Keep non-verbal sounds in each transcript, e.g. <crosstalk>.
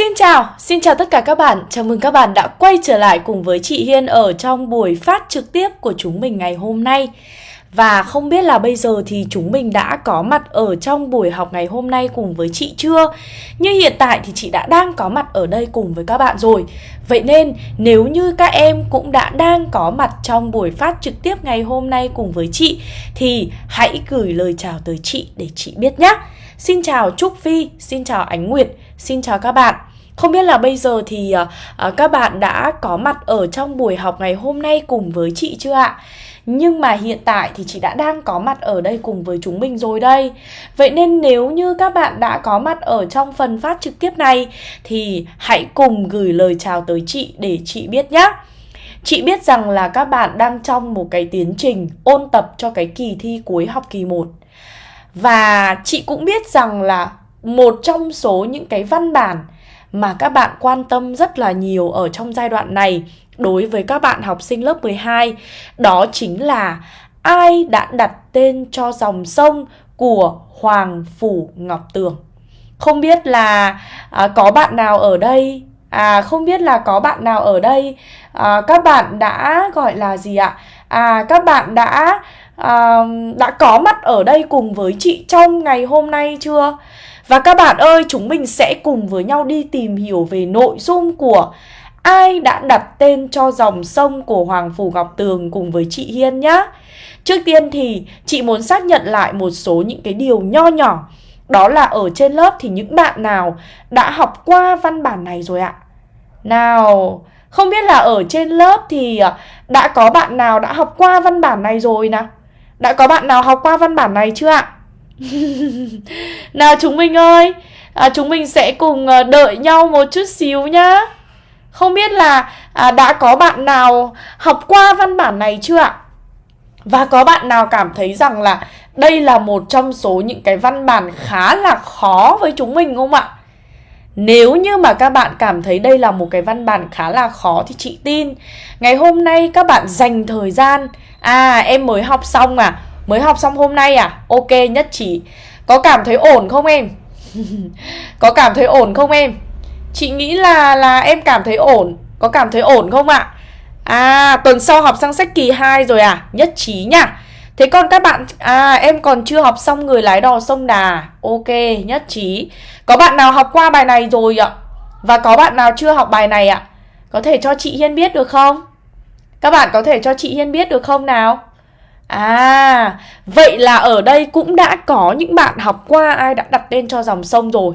Xin chào, xin chào tất cả các bạn. Chào mừng các bạn đã quay trở lại cùng với chị Hiên ở trong buổi phát trực tiếp của chúng mình ngày hôm nay. Và không biết là bây giờ thì chúng mình đã có mặt ở trong buổi học ngày hôm nay cùng với chị chưa? Như hiện tại thì chị đã đang có mặt ở đây cùng với các bạn rồi. Vậy nên nếu như các em cũng đã đang có mặt trong buổi phát trực tiếp ngày hôm nay cùng với chị thì hãy gửi lời chào tới chị để chị biết nhé. Xin chào Trúc Phi, xin chào Ánh Nguyệt, xin chào các bạn. Không biết là bây giờ thì uh, các bạn đã có mặt ở trong buổi học ngày hôm nay cùng với chị chưa ạ? Nhưng mà hiện tại thì chị đã đang có mặt ở đây cùng với chúng mình rồi đây. Vậy nên nếu như các bạn đã có mặt ở trong phần phát trực tiếp này Thì hãy cùng gửi lời chào tới chị để chị biết nhé Chị biết rằng là các bạn đang trong một cái tiến trình ôn tập cho cái kỳ thi cuối học kỳ 1 Và chị cũng biết rằng là một trong số những cái văn bản mà các bạn quan tâm rất là nhiều ở trong giai đoạn này đối với các bạn học sinh lớp 12 đó chính là ai đã đặt tên cho dòng sông của Hoàng Phủ Ngọc Tường. Không biết là à, có bạn nào ở đây? À không biết là có bạn nào ở đây? À, Các bạn đã gọi là gì ạ? À các bạn đã à, Đã có mặt ở đây cùng với chị trong ngày hôm nay chưa? Và các bạn ơi chúng mình sẽ cùng với nhau đi tìm hiểu về nội dung của ai đã đặt tên cho dòng sông của Hoàng Phủ Ngọc Tường cùng với chị Hiên nhá. Trước tiên thì chị muốn xác nhận lại một số những cái điều nho nhỏ. Đó là ở trên lớp thì những bạn nào đã học qua văn bản này rồi ạ? Nào, không biết là ở trên lớp thì à, đã có bạn nào đã học qua văn bản này rồi nào? Đã có bạn nào học qua văn bản này chưa ạ? <laughs> nào chúng mình ơi, à, chúng mình sẽ cùng à, đợi nhau một chút xíu nhá. Không biết là à, đã có bạn nào học qua văn bản này chưa ạ? Và có bạn nào cảm thấy rằng là đây là một trong số những cái văn bản khá là khó với chúng mình không ạ? Nếu như mà các bạn cảm thấy đây là một cái văn bản khá là khó thì chị tin Ngày hôm nay các bạn dành thời gian À em mới học xong à Mới học xong hôm nay à Ok nhất trí Có cảm thấy ổn không em? <laughs> Có cảm thấy ổn không em? Chị nghĩ là là em cảm thấy ổn Có cảm thấy ổn không ạ? À tuần sau học sang sách kỳ 2 rồi à? Nhất trí nhá Thế còn các bạn À em còn chưa học xong người lái đò sông Đà Ok, nhất trí Có bạn nào học qua bài này rồi ạ? Và có bạn nào chưa học bài này ạ? Có thể cho chị Hiên biết được không? Các bạn có thể cho chị Hiên biết được không nào? À, vậy là ở đây cũng đã có những bạn học qua ai đã đặt tên cho dòng sông rồi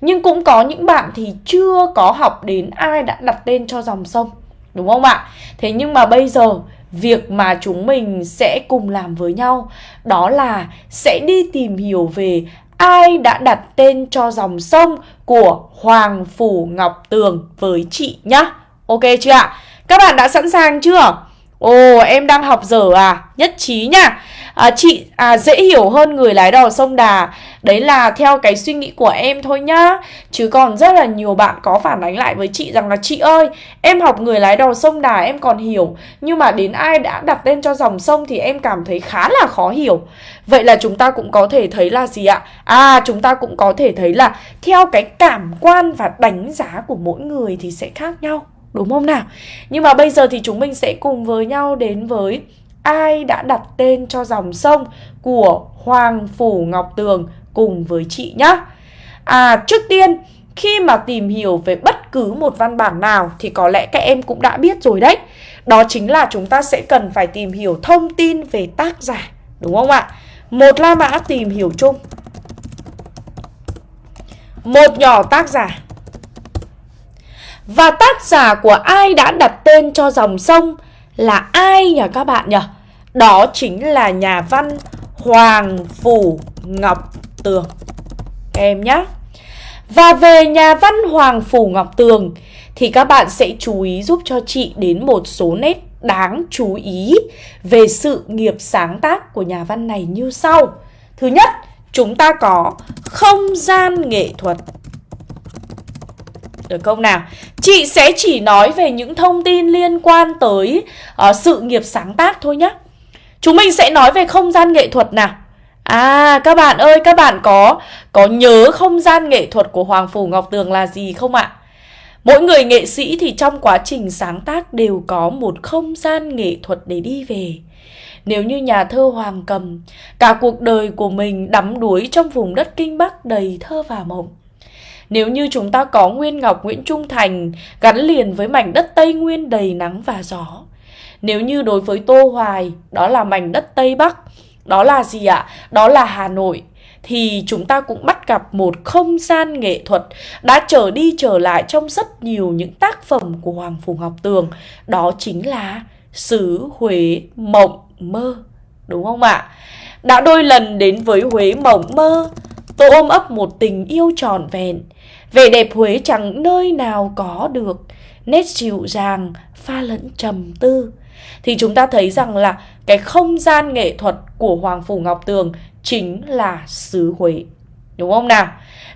nhưng cũng có những bạn thì chưa có học đến ai đã đặt tên cho dòng sông Đúng không ạ? Thế nhưng mà bây giờ việc mà chúng mình sẽ cùng làm với nhau Đó là sẽ đi tìm hiểu về ai đã đặt tên cho dòng sông của Hoàng Phủ Ngọc Tường với chị nhá Ok chưa ạ? Các bạn đã sẵn sàng chưa? Ồ em đang học dở à? Nhất trí nha. À, Chị à, dễ hiểu hơn người lái đò sông Đà. Đấy là theo cái suy nghĩ của em thôi nhá. Chứ còn rất là nhiều bạn có phản ánh lại với chị rằng là Chị ơi em học người lái đò sông Đà em còn hiểu. Nhưng mà đến ai đã đặt tên cho dòng sông thì em cảm thấy khá là khó hiểu. Vậy là chúng ta cũng có thể thấy là gì ạ? À chúng ta cũng có thể thấy là theo cái cảm quan và đánh giá của mỗi người thì sẽ khác nhau. Đúng không nào? Nhưng mà bây giờ thì chúng mình sẽ cùng với nhau đến với ai đã đặt tên cho dòng sông của Hoàng Phủ Ngọc Tường cùng với chị nhá. À, trước tiên khi mà tìm hiểu về bất cứ một văn bản nào thì có lẽ các em cũng đã biết rồi đấy. Đó chính là chúng ta sẽ cần phải tìm hiểu thông tin về tác giả, đúng không ạ? Một La Mã tìm hiểu chung. Một nhỏ tác giả. Và tác giả của ai đã đặt tên cho dòng sông là ai nhỉ các bạn nhỉ? Đó chính là nhà văn Hoàng Phủ Ngọc Tường. Các em nhé Và về nhà văn Hoàng Phủ Ngọc Tường Thì các bạn sẽ chú ý giúp cho chị đến một số nét đáng chú ý Về sự nghiệp sáng tác của nhà văn này như sau. Thứ nhất, chúng ta có không gian nghệ thuật được không nào? Chị sẽ chỉ nói về những thông tin liên quan tới uh, sự nghiệp sáng tác thôi nhé. Chúng mình sẽ nói về không gian nghệ thuật nào. À các bạn ơi các bạn có có nhớ không gian nghệ thuật của Hoàng Phủ Ngọc Tường là gì không ạ? Mỗi người nghệ sĩ thì trong quá trình sáng tác đều có một không gian nghệ thuật để đi về. Nếu như nhà thơ Hoàng Cầm, cả cuộc đời của mình đắm đuối trong vùng đất Kinh Bắc đầy thơ và mộng. Nếu như chúng ta có Nguyên Ngọc Nguyễn Trung Thành gắn liền với mảnh đất Tây Nguyên đầy nắng và gió. Nếu như đối với Tô Hoài, đó là mảnh đất Tây Bắc, đó là gì ạ? Đó là Hà Nội thì chúng ta cũng bắt gặp một không gian nghệ thuật đã trở đi trở lại trong rất nhiều những tác phẩm của Hoàng Phủ Ngọc Tường. Đó chính là xứ Huế Mộng Mơ. Đúng không ạ? Đã đôi lần đến với Huế Mộng Mơ, tôi ôm ấp một tình yêu tròn vẹn. Vẻ đẹp Huế chẳng nơi nào có được, nét dịu dàng, pha lẫn trầm tư. Thì chúng ta thấy rằng là cái không gian nghệ thuật của Hoàng Phủ Ngọc Tường chính là xứ Huế. Đúng không nào?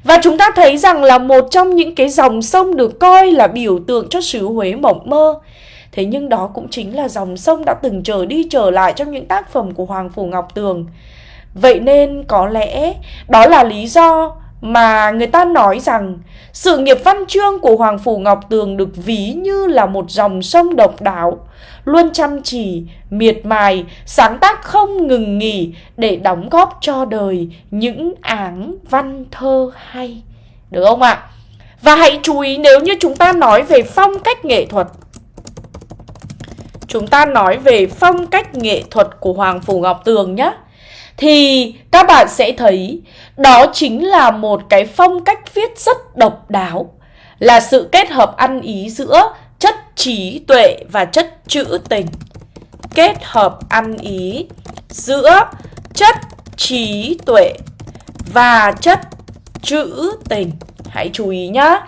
Và chúng ta thấy rằng là một trong những cái dòng sông được coi là biểu tượng cho xứ Huế mộng mơ. Thế nhưng đó cũng chính là dòng sông đã từng trở đi trở lại trong những tác phẩm của Hoàng Phủ Ngọc Tường. Vậy nên có lẽ đó là lý do mà người ta nói rằng sự nghiệp văn chương của Hoàng Phủ Ngọc Tường được ví như là một dòng sông độc đáo, luôn chăm chỉ, miệt mài, sáng tác không ngừng nghỉ để đóng góp cho đời những áng văn thơ hay. Được không ạ? Và hãy chú ý nếu như chúng ta nói về phong cách nghệ thuật Chúng ta nói về phong cách nghệ thuật của Hoàng Phủ Ngọc Tường nhé thì các bạn sẽ thấy đó chính là một cái phong cách viết rất độc đáo, là sự kết hợp ăn ý giữa chất trí tuệ và chất trữ tình. Kết hợp ăn ý giữa chất trí tuệ và chất trữ tình. Hãy chú ý nhá.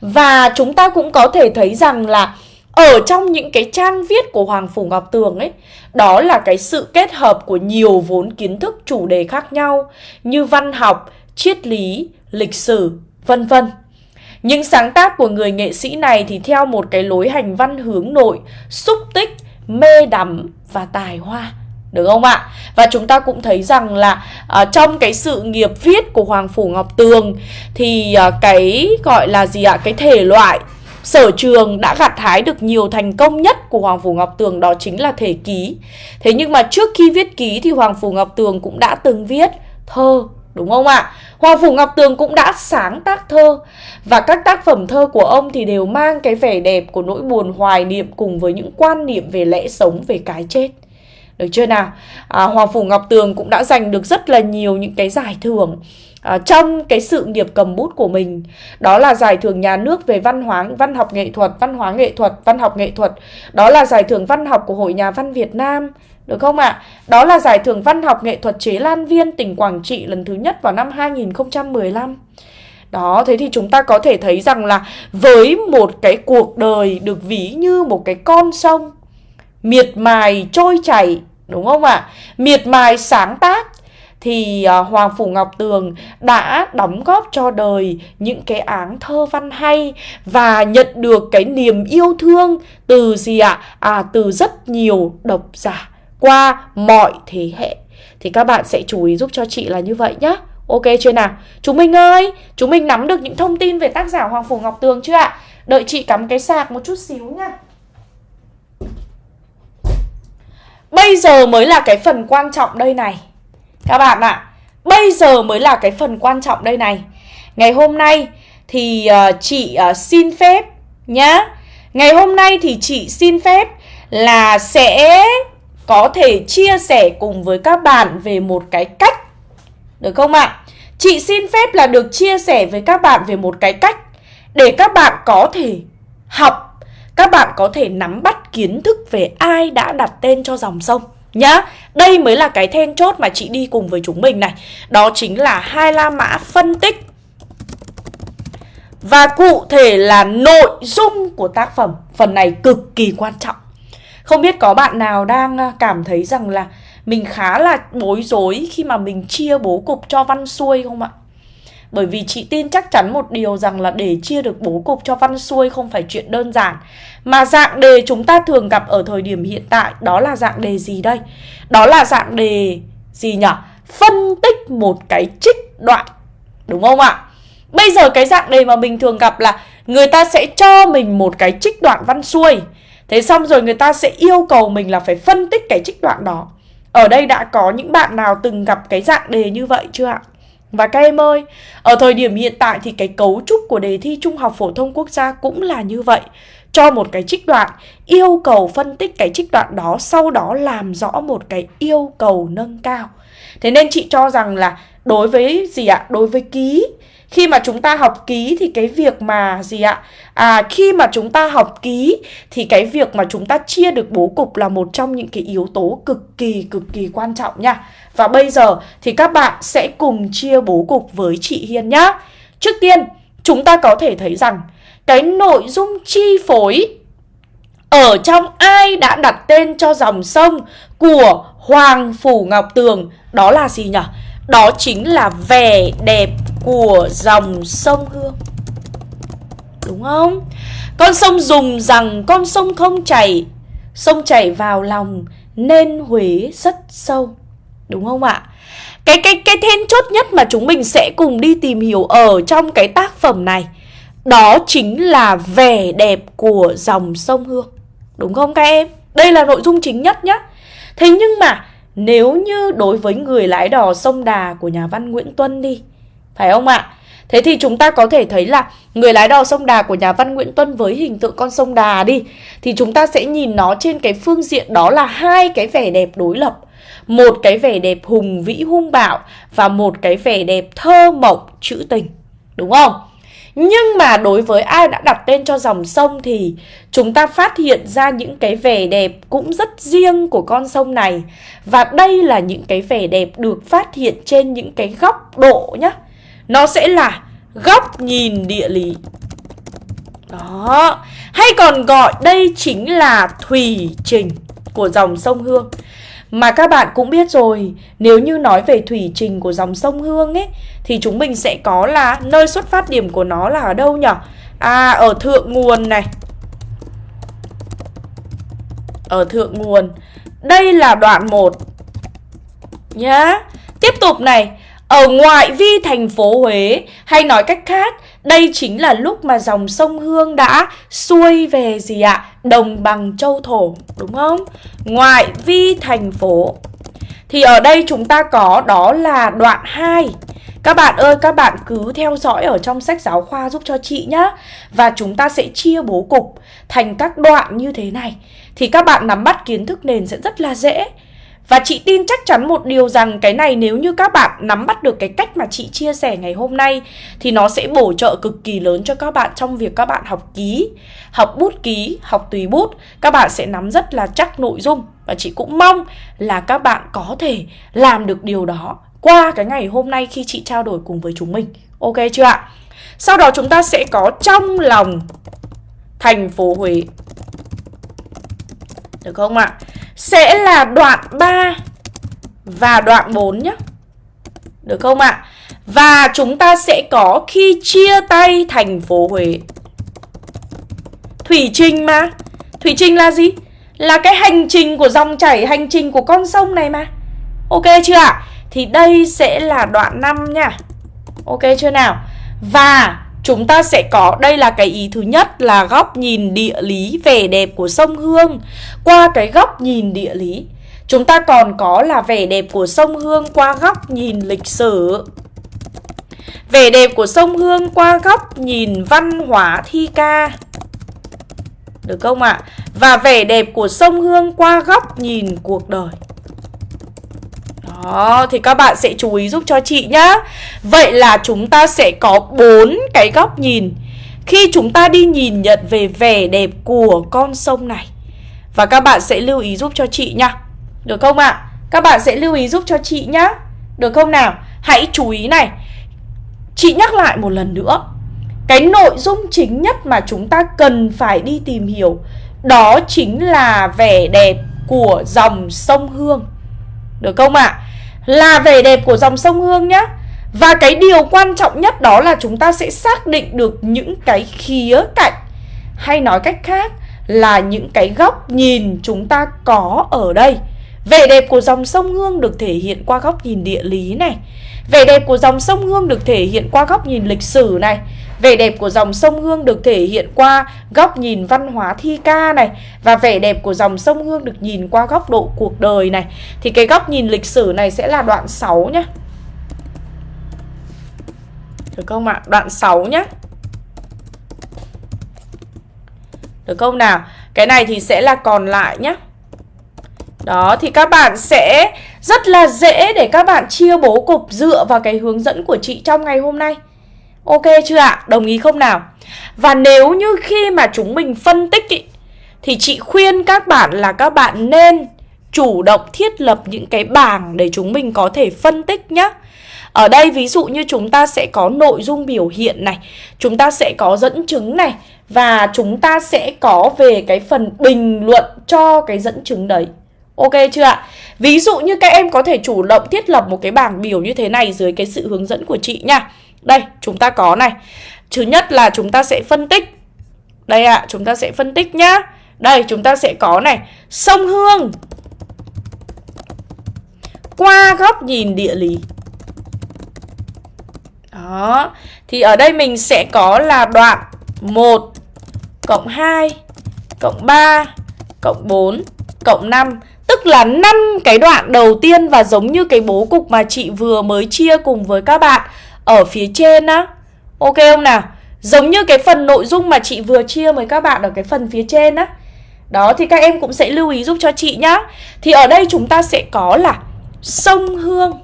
Và chúng ta cũng có thể thấy rằng là ở trong những cái trang viết của Hoàng Phủ Ngọc Tường ấy đó là cái sự kết hợp của nhiều vốn kiến thức chủ đề khác nhau như văn học, triết lý, lịch sử, vân vân. Những sáng tác của người nghệ sĩ này thì theo một cái lối hành văn hướng nội, xúc tích, mê đắm và tài hoa. Được không ạ? Và chúng ta cũng thấy rằng là uh, trong cái sự nghiệp viết của Hoàng Phủ Ngọc Tường thì uh, cái gọi là gì ạ? Cái thể loại Sở trường đã gặt hái được nhiều thành công nhất của Hoàng Phủ Ngọc Tường đó chính là thể ký. Thế nhưng mà trước khi viết ký thì Hoàng Phủ Ngọc Tường cũng đã từng viết thơ, đúng không ạ? Hoàng Phủ Ngọc Tường cũng đã sáng tác thơ và các tác phẩm thơ của ông thì đều mang cái vẻ đẹp của nỗi buồn hoài niệm cùng với những quan niệm về lẽ sống, về cái chết. Được chưa nào? À, Hoàng Phủ Ngọc Tường cũng đã giành được rất là nhiều những cái giải thưởng à, trong cái sự nghiệp cầm bút của mình đó là giải thưởng nhà nước về văn hóa văn học nghệ thuật văn hóa nghệ thuật văn học nghệ thuật đó là giải thưởng văn học của hội nhà văn Việt Nam được không ạ? À? Đó là giải thưởng văn học nghệ thuật chế Lan Viên tỉnh Quảng Trị lần thứ nhất vào năm 2015 đó, thế thì chúng ta có thể thấy rằng là với một cái cuộc đời được ví như một cái con sông miệt mài trôi chảy, đúng không ạ? À? Miệt mài sáng tác thì à, Hoàng Phủ Ngọc Tường đã đóng góp cho đời những cái áng thơ văn hay và nhận được cái niềm yêu thương từ gì ạ? À từ rất nhiều độc giả qua mọi thế hệ. Thì các bạn sẽ chú ý giúp cho chị là như vậy nhá. Ok chưa nào? Chúng mình ơi, chúng mình nắm được những thông tin về tác giả Hoàng Phủ Ngọc Tường chưa ạ? Đợi chị cắm cái sạc một chút xíu nha. Bây giờ mới là cái phần quan trọng đây này. Các bạn ạ, à, bây giờ mới là cái phần quan trọng đây này. Ngày hôm nay thì uh, chị uh, xin phép nhá. Ngày hôm nay thì chị xin phép là sẽ có thể chia sẻ cùng với các bạn về một cái cách. Được không ạ? Chị xin phép là được chia sẻ với các bạn về một cái cách để các bạn có thể học, các bạn có thể nắm bắt kiến thức về ai đã đặt tên cho dòng sông nhá. Đây mới là cái then chốt mà chị đi cùng với chúng mình này. Đó chính là hai la mã phân tích. Và cụ thể là nội dung của tác phẩm. Phần này cực kỳ quan trọng. Không biết có bạn nào đang à, cảm thấy rằng là mình khá là bối rối khi mà mình chia bố cục cho văn xuôi không ạ? Bởi vì chị tin chắc chắn một điều rằng là để chia được bố cục cho văn xuôi không phải chuyện đơn giản Mà dạng đề chúng ta thường gặp ở thời điểm hiện tại, đó là dạng đề gì đây? Đó là dạng đề gì nhỉ? phân tích một cái trích đoạn, Đúng không ạ? Bây giờ cái dạng đề mà mình thường gặp là Người ta sẽ cho mình một cái trích đoạn văn xuôi Thế xong rồi người ta sẽ yêu cầu mình là phải phân tích cái trích đoạn đó Ở đây đã có những bạn nào từng gặp cái dạng đề như vậy chưa ạ? Và các em ơi, ở thời điểm hiện tại thì cái cấu trúc của đề thi Trung học Phổ thông Quốc gia cũng là như vậy Cho một cái trích đoạn, yêu cầu phân tích cái trích đoạn đó Sau đó làm rõ một cái yêu cầu nâng cao Thế nên chị cho rằng là đối với gì ạ? Đối với ký khi mà chúng ta học ký thì cái việc mà gì ạ? À khi mà chúng ta học ký thì cái việc mà chúng ta chia được bố cục là một trong những cái yếu tố cực kỳ cực kỳ quan trọng nha. Và bây giờ thì các bạn sẽ cùng chia bố cục với chị Hiên nhá. Trước tiên, chúng ta có thể thấy rằng cái nội dung chi phối ở trong ai đã đặt tên cho dòng sông của Hoàng Phủ Ngọc Tường đó là gì nhỉ? Đó chính là vẻ đẹp của dòng sông Hương Đúng không? Con sông dùng rằng con sông không chảy, Sông chảy vào lòng nên Huế rất sâu Đúng không ạ? Cái cái cái then chốt nhất mà chúng mình sẽ cùng đi tìm hiểu ở trong cái tác phẩm này, Đó chính là vẻ đẹp của dòng sông Hương Đúng không các em? Đây là nội dung chính nhất nhá Thế nhưng mà nếu như đối với người lái đò sông Đà của nhà văn Nguyễn Tuân đi phải không ạ? Thế thì chúng ta có thể thấy là người lái đò sông Đà của nhà văn Nguyễn Tuân với hình tượng con sông Đà đi, Thì chúng ta sẽ nhìn nó trên cái phương diện đó là hai cái vẻ đẹp đối lập Một cái vẻ đẹp hùng vĩ hung bạo Và một cái vẻ đẹp thơ mộng trữ tình, Đúng không? Nhưng mà đối với ai đã đặt tên cho dòng sông thì chúng ta phát hiện ra những cái vẻ đẹp cũng rất riêng của con sông này. Và đây là những cái vẻ đẹp được phát hiện trên những cái góc độ nhá. Nó sẽ là góc nhìn địa lý. Đó, hay còn gọi đây chính là thủy trình của dòng sông Hương. Mà các bạn cũng biết rồi, nếu như nói về thủy trình của dòng sông Hương ấy Thì chúng mình sẽ có là nơi xuất phát điểm của nó là ở đâu nhỉ? À, ở thượng nguồn này Ở thượng nguồn Đây là đoạn 1 Nhá Tiếp tục này ở ngoại vi thành phố Huế Hay nói cách khác đây chính là lúc mà dòng sông Hương đã xuôi về gì ạ? Đồng bằng châu thổ, đúng không? Ngoại vi thành phố. Thì ở đây chúng ta có đó là đoạn 2. Các bạn ơi, các bạn cứ theo dõi ở trong sách giáo khoa giúp cho chị nhá. Và chúng ta sẽ chia bố cục thành các đoạn như thế này. Thì các bạn nắm bắt kiến thức nền sẽ rất là dễ. Và chị tin chắc chắn một điều rằng cái này nếu như các bạn nắm bắt được cái cách mà chị chia sẻ ngày hôm nay thì nó sẽ bổ trợ cực kỳ lớn cho các bạn trong việc các bạn học ký, học bút ký, học tùy bút. Các bạn sẽ nắm rất là chắc nội dung và chị cũng mong là các bạn có thể làm được điều đó qua cái ngày hôm nay khi chị trao đổi cùng với chúng mình. Ok chưa ạ? Sau đó chúng ta sẽ có trong lòng thành phố Huế. Được không ạ? sẽ là đoạn 3 và đoạn 4 nhé. Được không ạ? Và chúng ta sẽ có khi chia tay thành phố Huế. Thủy Trinh mà. Thủy Trinh là gì? Là cái hành trình của dòng chảy, hành trình của con sông này mà. Ok chưa ạ? Thì đây sẽ là đoạn 5 nha. Ok chưa nào? Và Chúng ta sẽ có, đây là cái ý thứ nhất là góc nhìn địa lý vẻ đẹp của sông Hương Qua cái góc nhìn địa lý Chúng ta còn có là vẻ đẹp của sông Hương qua góc nhìn lịch sử Vẻ đẹp của sông Hương qua góc nhìn văn hóa thi ca Được không ạ? À? Và vẻ đẹp của sông Hương qua góc nhìn cuộc đời đó, thì các bạn sẽ chú ý giúp cho chị nhá. Vậy là chúng ta sẽ có bốn cái góc nhìn khi chúng ta đi nhìn nhận về vẻ đẹp của con sông này. Và các bạn sẽ lưu ý giúp cho chị nhá. Được không ạ? À? Các bạn sẽ lưu ý giúp cho chị nhá. Được không nào? Hãy chú ý này. Chị nhắc lại một lần nữa. Cái nội dung chính nhất mà chúng ta cần phải đi tìm hiểu đó chính là vẻ đẹp của dòng sông Hương. Được không ạ? À? Là vẻ đẹp của dòng sông Hương nhá. Và cái điều quan trọng nhất đó là chúng ta sẽ xác định được những cái khía cạnh. Hay nói cách khác là những cái góc nhìn chúng ta có ở đây. Vẻ đẹp của dòng sông Hương được thể hiện qua góc nhìn địa lý này. Vẻ đẹp của dòng sông Hương được thể hiện qua góc nhìn lịch sử này. Vẻ đẹp của dòng sông Hương được thể hiện qua góc nhìn văn hóa thi ca này Và vẻ đẹp của dòng sông Hương được nhìn qua góc độ cuộc đời này Thì cái góc nhìn lịch sử này sẽ là đoạn 6 nhá Được không ạ? Đoạn 6 nhá Được không nào? Cái này thì sẽ là còn lại nhá đó, thì các bạn sẽ rất là dễ để các bạn chia bố cục dựa vào cái hướng dẫn của chị trong ngày hôm nay. Ok chưa ạ? Đồng ý không nào? Và nếu như khi mà chúng mình phân tích ý, thì chị khuyên các bạn là các bạn nên chủ động thiết lập những cái bảng để chúng mình có thể phân tích nhé. Ở đây ví dụ như chúng ta sẽ có nội dung biểu hiện này, chúng ta sẽ có dẫn chứng này và chúng ta sẽ có về cái phần bình luận cho cái dẫn chứng đấy. Ok chưa ạ? Ví dụ như các em có thể chủ động thiết lập một cái bảng biểu như thế này dưới cái sự hướng dẫn của chị nha. Đây, chúng ta có này. Thứ nhất là chúng ta sẽ phân tích. Đây ạ, à, chúng ta sẽ phân tích nhá. Đây, chúng ta sẽ có này, sông Hương. Qua góc nhìn địa lý. Đó. Thì ở đây mình sẽ có là đoạn 1 cộng 2 cộng 3 cộng 4 cộng 5 Tức là năm cái đoạn đầu tiên và giống như cái bố cục mà chị vừa mới chia cùng với các bạn ở phía trên á. Ok không nào? Giống như cái phần nội dung mà chị vừa chia với các bạn ở cái phần phía trên á. Đó thì các em cũng sẽ lưu ý giúp cho chị nhá. Thì ở đây chúng ta sẽ có là sông Hương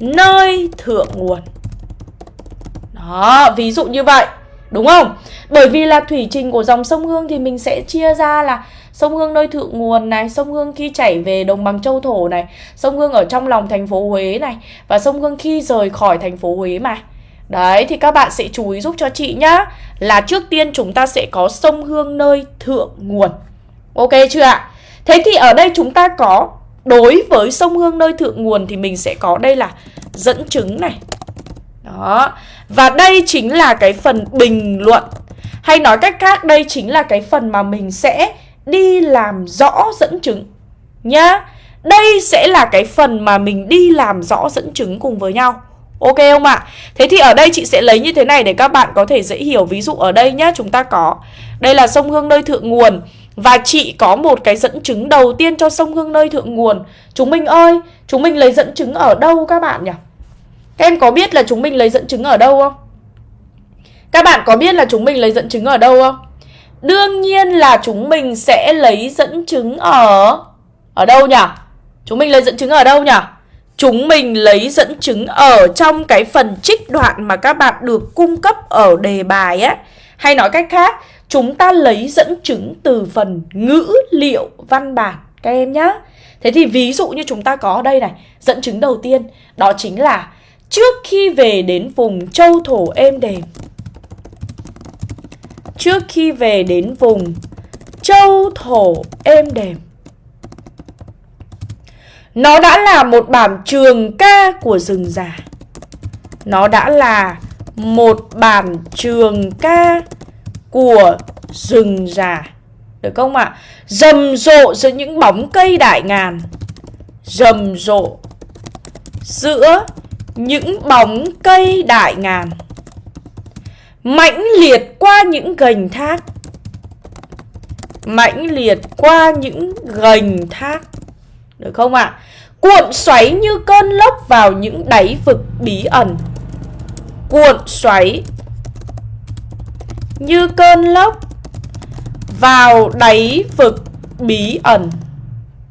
nơi thượng nguồn. Đó, ví dụ như vậy. Đúng không? Bởi vì là thủy trình của dòng sông Hương thì mình sẽ chia ra là sông Hương nơi thượng nguồn này, sông Hương khi chảy về đồng bằng châu thổ này, sông Hương ở trong lòng thành phố Huế này và sông Hương khi rời khỏi thành phố Huế mà. Đấy thì các bạn sẽ chú ý giúp cho chị nhá Là trước tiên chúng ta sẽ có sông Hương nơi thượng nguồn Ok chưa ạ? Thế thì ở đây chúng ta có Đối với sông Hương nơi thượng nguồn Thì mình sẽ có đây là dẫn chứng này Đó Và đây chính là cái phần bình luận Hay nói cách khác đây chính là cái phần mà mình sẽ đi làm rõ dẫn chứng nhá. Đây sẽ là cái phần mà mình đi làm rõ dẫn chứng cùng với nhau. Ok không ạ? Thế thì ở đây chị sẽ lấy như thế này để các bạn có thể dễ hiểu. Ví dụ ở đây nhá, chúng ta có Đây là sông Hương nơi thượng nguồn Và chị có một cái dẫn chứng đầu tiên cho sông Hương nơi thượng nguồn Chúng mình ơi, chúng mình lấy dẫn chứng ở đâu các bạn nhỉ? Các em có biết là chúng mình lấy dẫn chứng ở đâu không? Các bạn có biết là chúng mình lấy dẫn chứng ở đâu không? Đương nhiên là chúng mình sẽ lấy dẫn chứng ở Ở đâu nhỉ? Chúng mình lấy dẫn chứng ở đâu nhỉ? Chúng mình lấy dẫn chứng ở trong cái phần trích đoạn mà các bạn được cung cấp ở đề bài á Hay nói cách khác, chúng ta lấy dẫn chứng từ phần ngữ liệu văn bản các em nhá Thế thì ví dụ như chúng ta có ở đây này Dẫn chứng đầu tiên đó chính là Trước khi về đến vùng châu thổ êm đềm trước khi về đến vùng châu thổ êm đềm. Nó đã là một bản trường ca của rừng già. Nó đã là một bản trường ca của rừng già. Được không ạ? À? Rầm rộ giữa những bóng cây đại ngàn. Rầm rộ giữa những bóng cây đại ngàn mãnh liệt qua những gành thác. Mãnh liệt qua những gành thác. Được không ạ? À? cuộn xoáy như cơn lốc vào những đáy vực bí ẩn. Cuộn xoáy như cơn lốc vào đáy vực bí ẩn.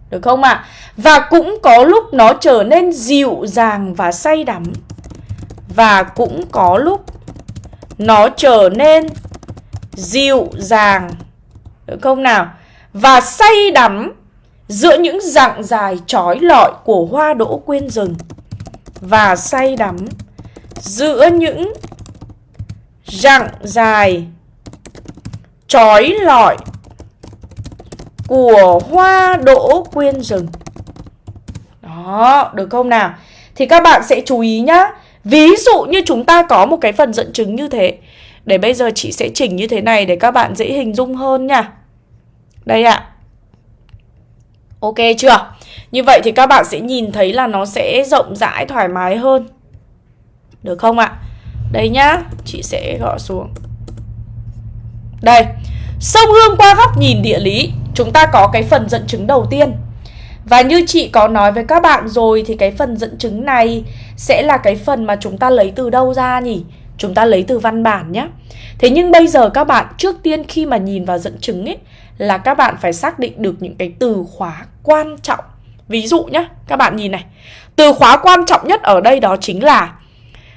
Được không ạ? À? và cũng có lúc nó trở nên dịu dàng và say đắm. Và cũng có lúc nó trở nên dịu dàng. Được không nào? Và say đắm giữa những dặng dài trói lọi của hoa đỗ quyên rừng. Và say đắm giữa những dặng dài trói lọi của hoa đỗ quyên rừng. Đó, được không nào? Thì các bạn sẽ chú ý nhá. Ví dụ như chúng ta có một cái phần dẫn chứng như thế. Để bây giờ chị sẽ chỉnh như thế này để các bạn dễ hình dung hơn nha. Đây ạ. Ok chưa? Như vậy thì các bạn sẽ nhìn thấy là nó sẽ rộng rãi thoải mái hơn. Được không ạ? Đây nhá, chị sẽ gõ xuống. Đây Sông Hương qua góc nhìn địa lý Chúng ta có cái phần dẫn chứng đầu tiên. Và như chị có nói với các bạn rồi Thì cái phần dẫn chứng này Sẽ là cái phần mà chúng ta lấy từ đâu ra nhỉ? Chúng ta lấy từ văn bản nhé Thế nhưng bây giờ các bạn trước tiên khi mà nhìn vào dẫn chứng ấy Là các bạn phải xác định được những cái từ khóa quan trọng Ví dụ nhé, các bạn nhìn này Từ khóa quan trọng nhất ở đây đó chính là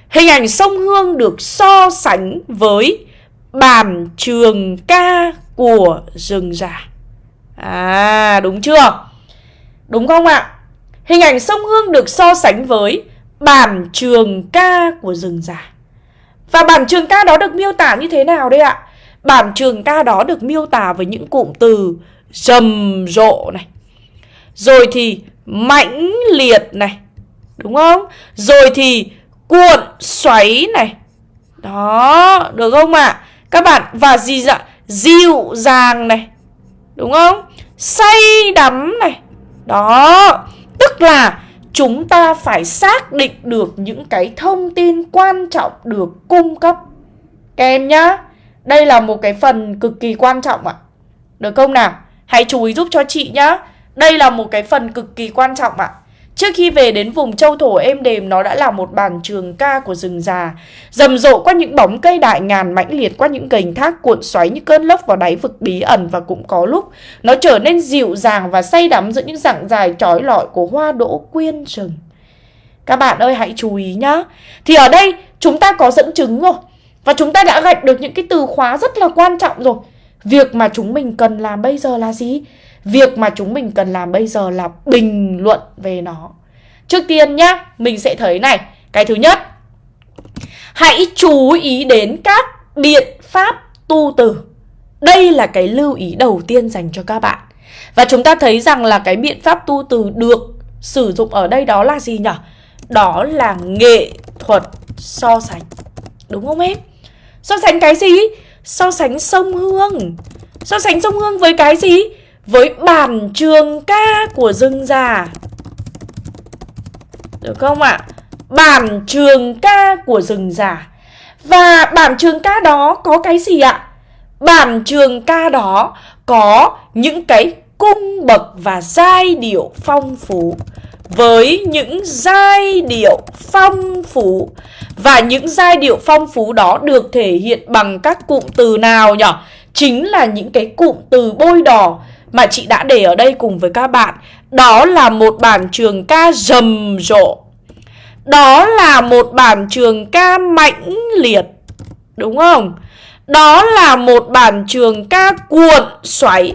Hình ảnh sông Hương được so sánh với bản trường ca của rừng già À đúng chưa? Đúng không ạ? Hình ảnh sông Hương được so sánh với bản trường ca của rừng già Và bản trường ca đó được miêu tả như thế nào đây ạ? Bản trường ca đó được miêu tả với những cụm từ rầm rộ này Rồi thì mãnh liệt này Đúng không? Rồi thì cuộn xoáy này Đó, được không ạ? À? Các bạn, và gì dạ? Dịu dàng này Đúng không? Say đắm này đó, Tức là chúng ta phải xác định được những cái thông tin quan trọng được cung cấp. Các em nhá, Đây là một cái phần cực kỳ quan trọng ạ. Được không nào? Hãy chú ý giúp cho chị nhá. Đây là một cái phần cực kỳ quan trọng ạ. Trước khi về đến vùng châu thổ êm đềm, nó đã là một bản trường ca của rừng già, Rầm rộ qua những bóng cây đại ngàn, mãnh liệt qua những gành thác cuộn xoáy như cơn lốc vào đáy vực bí ẩn Và cũng có lúc nó trở nên dịu dàng và say đắm giữa những dạng dài trói lọi của hoa đỗ quyên rừng. Các bạn ơi, hãy chú ý nhá. Thì ở đây, chúng ta có dẫn chứng rồi Và chúng ta đã gạch được những cái từ khóa rất là quan trọng rồi. Việc mà chúng mình cần làm bây giờ là gì? Việc mà chúng mình cần làm bây giờ là bình luận về nó Trước tiên nhá, mình sẽ thấy này Cái thứ nhất Hãy chú ý đến các biện pháp tu từ Đây là cái lưu ý đầu tiên dành cho các bạn Và chúng ta thấy rằng là cái biện pháp tu từ được sử dụng ở đây đó là gì nhỉ? Đó là nghệ thuật so sánh Đúng không em? So sánh cái gì? So sánh sông Hương So sánh sông Hương với cái gì? Với bản trường ca của rừng già Được không ạ? À? Bản trường ca của rừng già Và bản trường ca đó có cái gì ạ? Bản trường ca đó có những cái cung bậc và giai điệu phong phú với những giai điệu phong phú và những giai điệu phong phú đó được thể hiện bằng các cụm từ nào nhỉ? Chính là những cái cụm từ bôi đỏ mà chị đã để ở đây cùng với các bạn Đó là một bản trường ca rầm rộ Đó là một bản trường ca mãnh liệt Đúng không? Đó là một bản trường ca cuộn xoáy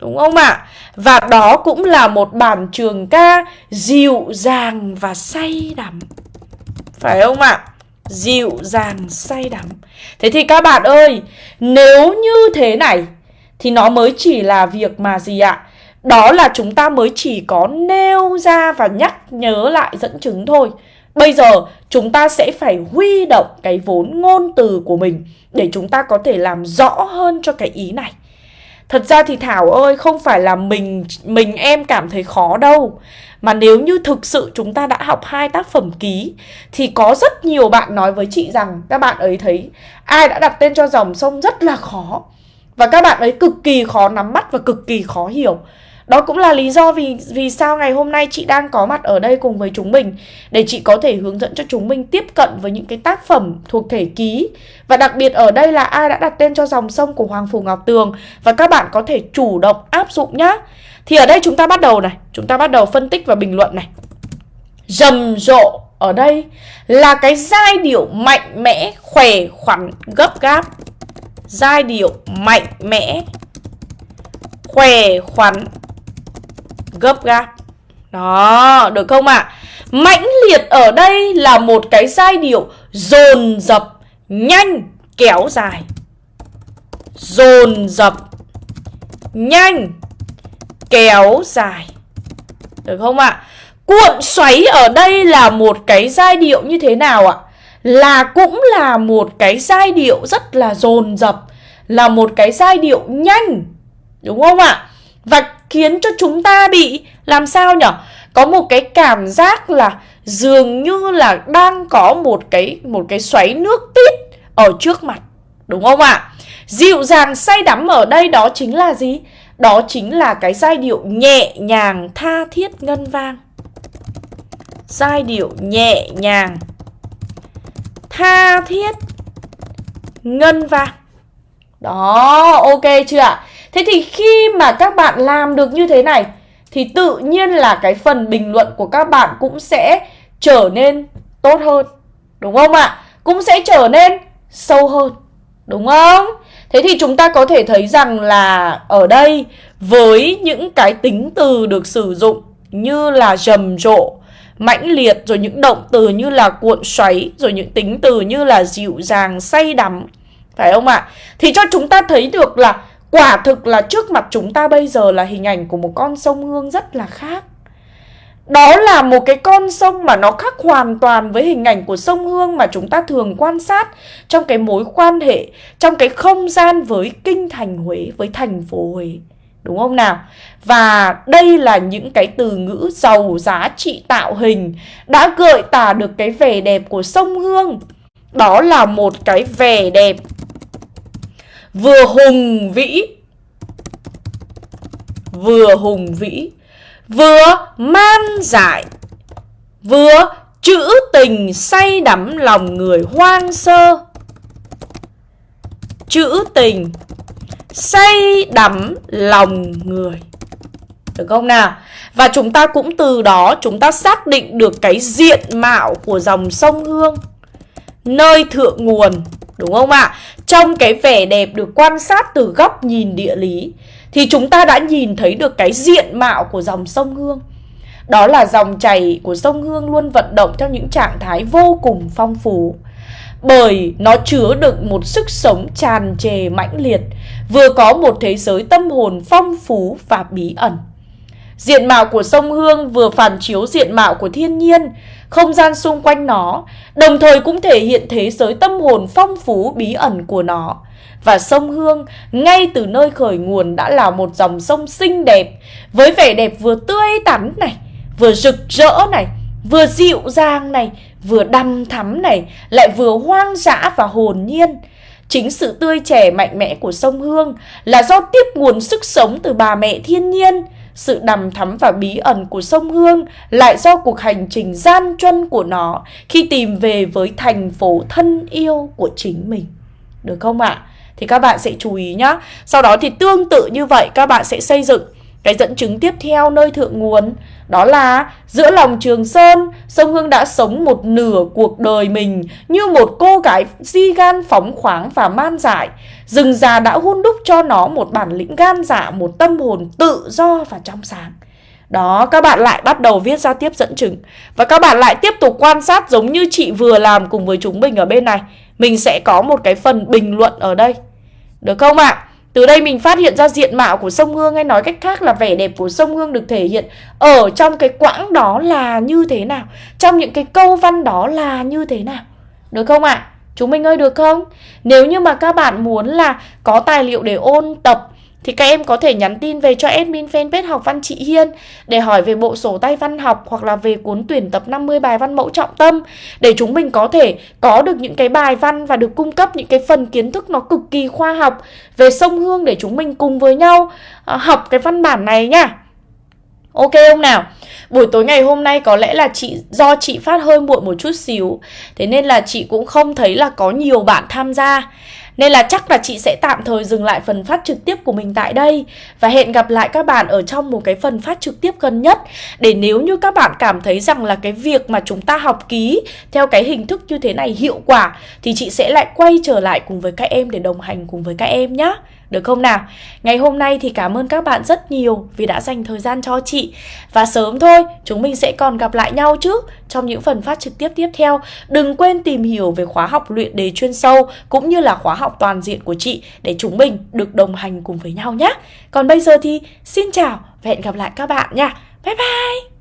Đúng không ạ? À? Và đó cũng là một bản trường ca dịu dàng và say đắm Phải không ạ? À? Dịu dàng, say đắm Thế thì các bạn ơi, Nếu như thế này thì nó mới chỉ là việc mà gì ạ? Đó là chúng ta mới chỉ có nêu ra và nhắc nhớ lại dẫn chứng thôi. Bây giờ, chúng ta sẽ phải huy động cái vốn ngôn từ của mình để chúng ta có thể làm rõ hơn cho cái ý này. Thật ra thì Thảo ơi, không phải là mình mình em cảm thấy khó đâu Mà nếu như thực sự chúng ta đã học hai tác phẩm ký, Thì có rất nhiều bạn nói với chị rằng, Các bạn ấy thấy, ai đã đặt tên cho dòng sông rất là khó và các bạn ấy cực kỳ khó nắm bắt và cực kỳ khó hiểu đó cũng là lý do vì vì sao ngày hôm nay chị đang có mặt ở đây cùng với chúng mình để chị có thể hướng dẫn cho chúng mình tiếp cận với những cái tác phẩm thuộc thể ký và đặc biệt ở đây là ai đã đặt tên cho dòng sông của Hoàng Phủ Ngọc Tường và các bạn có thể chủ động áp dụng nhá. Thì ở đây chúng ta bắt đầu này, chúng ta bắt đầu phân tích và bình luận này. Rầm rộ ở đây là cái giai điệu mạnh mẽ, khỏe khoắn, gấp gáp giai điệu mạnh mẽ khỏe khoắn, gấp gáp đó, được không ạ à? mãnh liệt ở đây là một cái giai điệu dồn dập, nhanh, kéo dài dồn dập, nhanh, kéo dài được không ạ à? cuộn xoáy ở đây là một cái giai điệu như thế nào ạ là cũng là một cái giai điệu rất là dồn dập, là một cái giai điệu nhanh, đúng không ạ? Và khiến cho chúng ta bị, làm sao nhở? Có một cái cảm giác là dường như là đang có một cái một cái xoáy nước tít ở trước mặt, đúng không ạ? Dịu dàng say đắm ở đây đó chính là gì? Đó chính là cái giai điệu nhẹ nhàng tha thiết ngân vang. Giai điệu nhẹ nhàng tha thiết, ngân vàng đó, ok chưa ạ? Thế thì khi mà các bạn làm được như thế này, thì tự nhiên là cái phần bình luận của các bạn cũng sẽ trở nên tốt hơn, đúng không ạ? Cũng sẽ trở nên sâu hơn, đúng không? Thế thì chúng ta có thể thấy rằng là ở đây, với những cái tính từ được sử dụng như là rầm rộ mãnh liệt rồi những động từ như là cuộn xoáy rồi những tính từ như là dịu dàng say đắm. Phải không ạ? Thì cho chúng ta thấy được là quả thực là trước mặt chúng ta bây giờ là hình ảnh của một con sông hương rất là khác. Đó là một cái con sông mà nó khác hoàn toàn với hình ảnh của sông Hương mà chúng ta thường quan sát trong cái mối quan hệ, trong cái không gian với kinh thành Huế, với thành phố Huế. Đúng không nào? Và đây là những cái từ ngữ giàu giá trị tạo hình đã gợi tả được cái vẻ đẹp của sông Hương. Đó là một cái vẻ đẹp vừa hùng vĩ, vừa hùng vĩ, vừa man dại, vừa trữ tình say đắm lòng người hoang sơ trữ tình say đắm lòng người được không nào và chúng ta cũng từ đó chúng ta xác định được cái diện mạo của dòng sông hương nơi thượng nguồn, đúng không ạ trong cái vẻ đẹp được quan sát từ góc nhìn địa lý, thì chúng ta đã nhìn thấy được cái diện mạo của dòng sông Hương. Đó là dòng chảy của sông Hương luôn vận động theo những trạng thái vô cùng phong phú. Bởi nó chứa đựng một sức sống tràn trề mãnh liệt, vừa có một thế giới tâm hồn phong phú và bí ẩn. Diện mạo của sông Hương vừa phản chiếu diện mạo của thiên nhiên, không gian xung quanh nó, đồng thời cũng thể hiện thế giới tâm hồn phong phú bí ẩn của nó. Và sông Hương ngay từ nơi khởi nguồn đã là một dòng sông xinh đẹp Với vẻ đẹp vừa tươi tắn này, vừa rực rỡ này, vừa dịu dàng này, vừa đăm thắm này, Lại vừa hoang dã và hồn nhiên Chính sự tươi trẻ mạnh mẽ của sông Hương là do tiếp nguồn sức sống từ bà mẹ thiên nhiên sự đầm thắm và bí ẩn của sông Hương lại do cuộc hành trình gian truân của nó khi tìm về với thành phố thân yêu của chính mình. Được không ạ? À? thì các bạn sẽ chú ý nhé Sau đó thì tương tự như vậy, các bạn sẽ xây dựng cái dẫn chứng tiếp theo nơi thượng nguồn đó là giữa lòng Trường Sơn, sông Hương đã sống một nửa cuộc đời mình như một cô gái di gan phóng khoáng và man dại. Rừng già đã hun đúc cho nó một bản lĩnh gan dạ, một tâm hồn tự do và trong sáng. Đó, các bạn lại bắt đầu viết ra tiếp dẫn chứng. Và các bạn lại tiếp tục quan sát giống như chị vừa làm cùng với chúng mình ở bên này. Mình sẽ có một cái phần bình luận ở đây. Được không ạ? À? Từ đây mình phát hiện ra diện mạo của sông Hương hay nói cách khác là vẻ đẹp của sông Hương được thể hiện ở trong cái quãng đó là như thế nào? Trong những cái câu văn đó là như thế nào? Được không ạ? À? Chúng mình ơi, được không? Nếu như mà các bạn muốn là có tài liệu để ôn tập thì các em có thể nhắn tin về cho admin fanpage học văn chị Hiên để hỏi về bộ sổ tay văn học hoặc là về cuốn tuyển tập 50 bài văn mẫu trọng tâm để chúng mình có thể có được những cái bài văn và được cung cấp những cái phần kiến thức nó cực kỳ khoa học về sông Hương để chúng mình cùng với nhau ờ, học cái văn bản này nhá. Ok không nào? Buổi tối ngày hôm nay có lẽ là chị, do chị phát hơi muộn một chút xíu Thế nên là chị cũng không thấy là có nhiều bạn tham gia nên là chắc là chị sẽ tạm thời dừng lại phần phát trực tiếp của mình tại đây. Và hẹn gặp lại các bạn ở trong một cái phần phát trực tiếp gần nhất. Để nếu như các bạn cảm thấy rằng là cái việc mà chúng ta học ký theo cái hình thức như thế này hiệu quả, Thì chị sẽ lại quay trở lại cùng với các em để đồng hành cùng với các em nhé được không nào? Ngày hôm nay thì cảm ơn các bạn rất nhiều vì đã dành thời gian cho chị. Và sớm thôi, chúng mình sẽ còn gặp lại nhau chứ. Trong những phần phát trực tiếp tiếp theo Đừng quên tìm hiểu về khóa học luyện đề chuyên sâu Cũng như là khóa học toàn diện của chị Để chúng mình được đồng hành cùng với nhau nhé. Còn bây giờ thì xin chào và hẹn gặp lại các bạn nha. Bye bye!